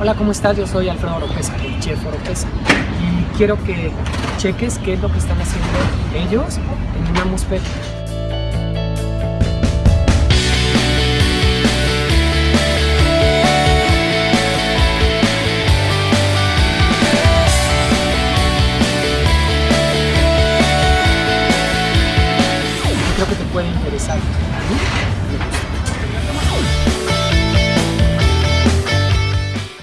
Hola, ¿cómo estás? Yo soy Alfredo Oropesa, el chef Oropesa. Y quiero que cheques qué es lo que están haciendo ellos en una muspet. Creo que te puede interesar.